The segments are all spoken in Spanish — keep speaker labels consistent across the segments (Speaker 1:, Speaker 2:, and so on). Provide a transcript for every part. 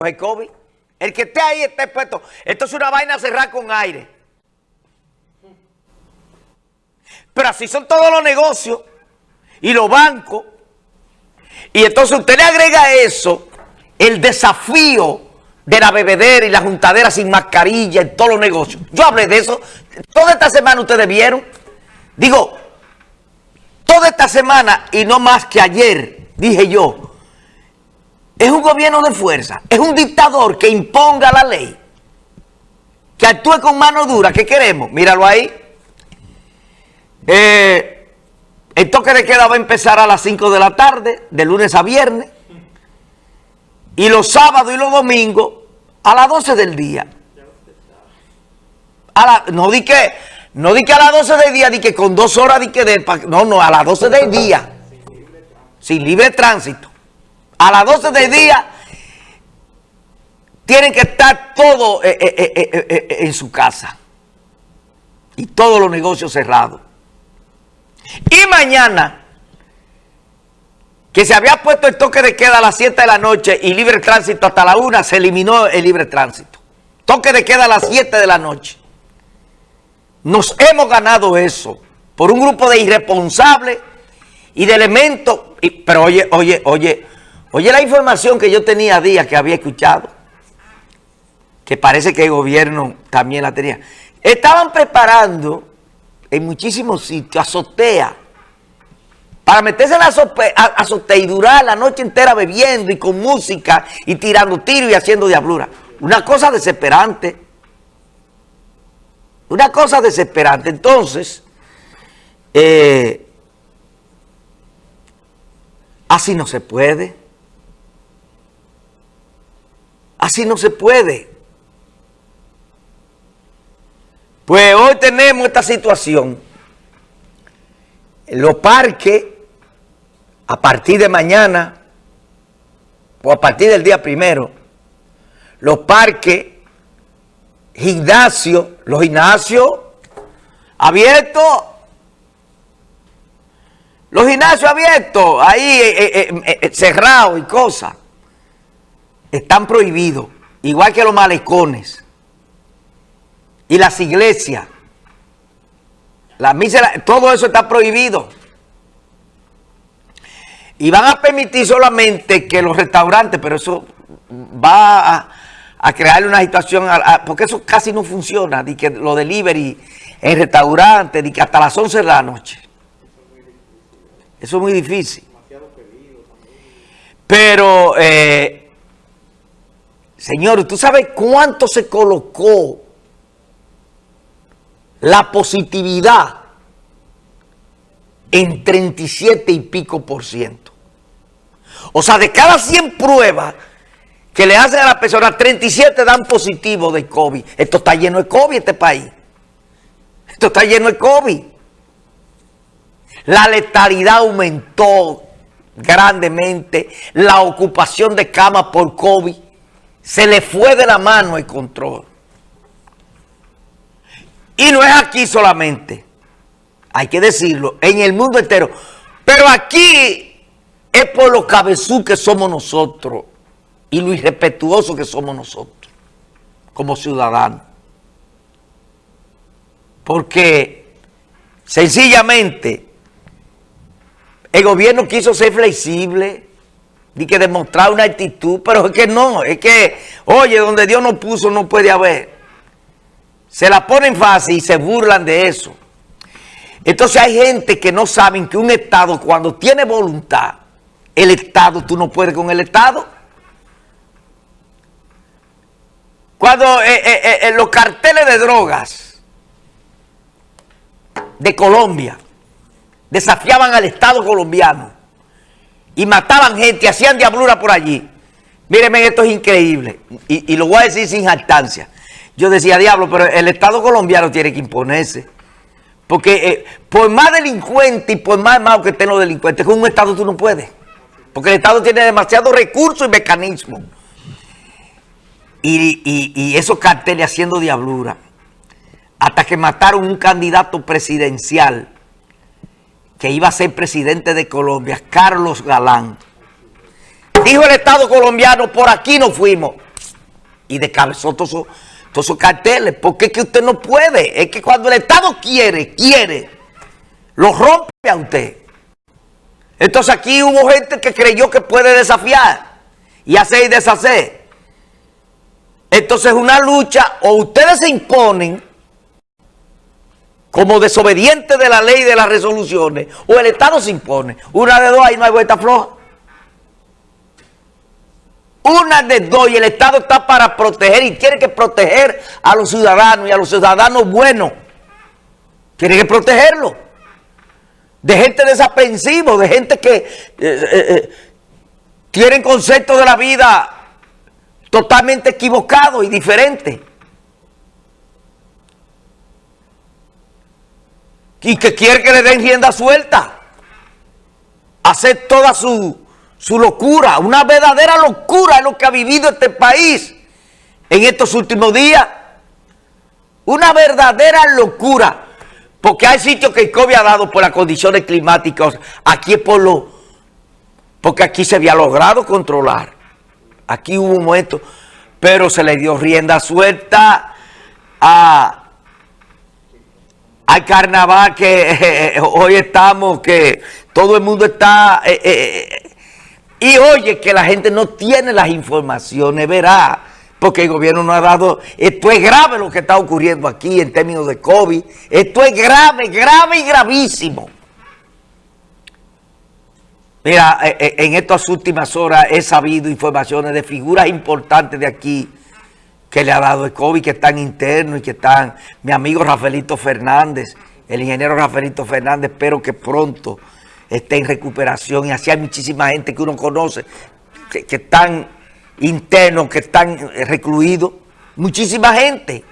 Speaker 1: COVID. El que esté ahí está expuesto. Esto es una vaina cerrada con aire. Pero así son todos los negocios y los bancos. Y entonces usted le agrega eso, el desafío de la bebedera y la juntadera sin mascarilla en todos los negocios. Yo hablé de eso. Toda esta semana ustedes vieron. Digo, toda esta semana y no más que ayer, dije yo, es un gobierno de fuerza, es un dictador que imponga la ley, que actúe con mano dura. ¿Qué queremos? Míralo ahí. Eh, el toque de queda va a empezar a las 5 de la tarde, de lunes a viernes, y los sábados y los domingos a las 12 del día. no di que no di que a las 12 del día, di que con dos horas, di que de, no, no, a las 12 del día, sin libre tránsito a las 12 del día tienen que estar todos eh, eh, eh, en su casa. Y todos los negocios cerrados. Y mañana, que se había puesto el toque de queda a las 7 de la noche y libre tránsito hasta la 1, se eliminó el libre tránsito. Toque de queda a las 7 de la noche. Nos hemos ganado eso por un grupo de irresponsables y de elementos. pero oye, oye, oye, Oye la información que yo tenía días que había escuchado, que parece que el gobierno también la tenía. Estaban preparando en muchísimos sitios azotea, para meterse en la azotea y durar la noche entera bebiendo y con música y tirando tiros y haciendo diablura. Una cosa desesperante. Una cosa desesperante. Entonces, eh, así no se puede. Así no se puede. Pues hoy tenemos esta situación. Los parques, a partir de mañana, o a partir del día primero, los parques, gimnasios, los gimnasios abiertos, los gimnasios abiertos, ahí eh, eh, eh, cerrados y cosas están prohibidos, igual que los malecones y las iglesias. La misa, todo eso está prohibido. Y van a permitir solamente que los restaurantes, pero eso va a, a crearle una situación, porque eso casi no funciona, de que lo delivery en restaurantes, de que hasta las 11 de la noche. Eso es muy difícil. Pero eh, Señor, ¿tú sabes cuánto se colocó la positividad en 37 y pico por ciento? O sea, de cada 100 pruebas que le hacen a la persona, 37 dan positivo de COVID. Esto está lleno de COVID este país. Esto está lleno de COVID. La letalidad aumentó grandemente. La ocupación de camas por COVID se le fue de la mano el control. Y no es aquí solamente, hay que decirlo, en el mundo entero. Pero aquí es por lo cabezú que somos nosotros y lo irrespetuoso que somos nosotros como ciudadanos. Porque sencillamente el gobierno quiso ser flexible, y que demostrar una actitud, pero es que no, es que, oye, donde Dios no puso no puede haber. Se la ponen fácil y se burlan de eso. Entonces hay gente que no saben que un Estado cuando tiene voluntad, el Estado, tú no puedes con el Estado. Cuando eh, eh, eh, los carteles de drogas de Colombia desafiaban al Estado colombiano, y mataban gente, hacían diablura por allí. Mírenme, esto es increíble. Y, lo voy a decir sin jactancia. Yo decía, diablo, pero el Estado colombiano tiene que imponerse. Porque eh, por más delincuente y por más malo que estén los delincuentes, con un Estado tú no puedes. Porque el Estado tiene demasiados recursos y mecanismos. Y, y esos carteles haciendo diablura. Hasta que mataron un candidato presidencial que iba a ser presidente de Colombia, Carlos Galán. Dijo el Estado colombiano, por aquí no fuimos. y descabezó todos esos, todos carteles. Porque es que usted no puede. Es que cuando el Estado quiere, quiere, lo rompe a usted. Entonces aquí hubo gente que creyó que puede desafiar y hacer y deshacer. Entonces una lucha, o ustedes se imponen como desobedientes de la ley y de las resoluciones, o el Estado se impone. Una de dos, ahí no hay vuelta floja. Una de dos, y el Estado está para proteger, y quiere que proteger a los ciudadanos, y a los ciudadanos buenos. Tiene que protegerlos. De gente desaprensiva, de gente que eh, eh, eh, tienen conceptos de la vida totalmente equivocados y diferentes. Y que quiere que le den rienda suelta. Hacer toda su, su locura, una verdadera locura es lo que ha vivido este país en estos últimos días. Una verdadera locura. Porque hay sitios que el COVID ha dado por las condiciones climáticas. Aquí es por lo... Porque aquí se había logrado controlar. Aquí hubo un momento... Pero se le dio rienda suelta a hay carnaval que eh, eh, hoy estamos, que todo el mundo está... Eh, y oye, que la gente no tiene las informaciones, verá, porque el gobierno no ha dado... Esto es grave lo que está ocurriendo aquí en términos de COVID. Esto es grave, grave y gravísimo. Mira, en estas últimas horas he sabido informaciones de figuras importantes de aquí, que le ha dado el COVID, que están internos y que están mi amigo Rafaelito Fernández, el ingeniero Rafaelito Fernández, espero que pronto esté en recuperación y así hay muchísima gente que uno conoce, que, que están internos, que están recluidos, muchísima gente.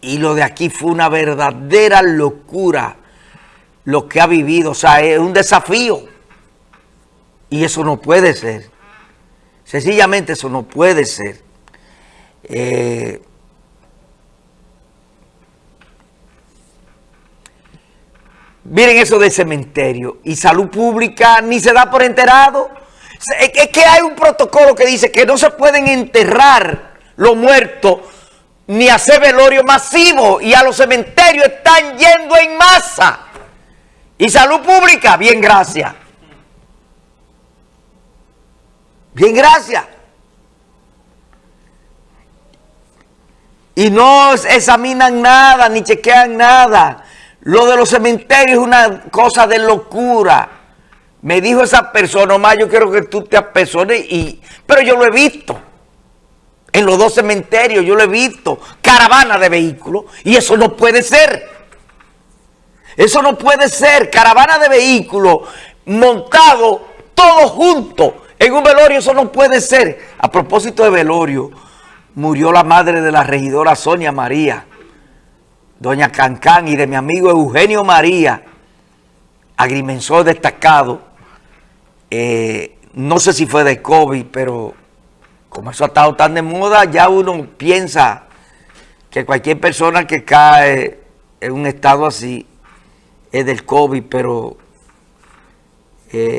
Speaker 1: Y lo de aquí fue una verdadera locura lo que ha vivido, o sea, es un desafío. Y eso no puede ser. Sencillamente eso no puede ser. Eh, miren eso del cementerio. Y salud pública ni se da por enterado. Es que hay un protocolo que dice que no se pueden enterrar los muertos ni hacer velorio masivo. Y a los cementerios están yendo en masa. Y salud pública, bien, gracias. Bien, gracias. Y no examinan nada, ni chequean nada. Lo de los cementerios es una cosa de locura. Me dijo esa persona, más yo quiero que tú te apesones, y, pero yo lo he visto. En los dos cementerios yo lo he visto. Caravana de vehículos. Y eso no puede ser. Eso no puede ser. Caravana de vehículos montado todos juntos en un velorio eso no puede ser. A propósito de velorio, murió la madre de la regidora Sonia María, doña Cancán, y de mi amigo Eugenio María, agrimensor destacado. Eh, no sé si fue de COVID, pero como eso ha estado tan de moda, ya uno piensa que cualquier persona que cae en un estado así es del COVID, pero... Eh,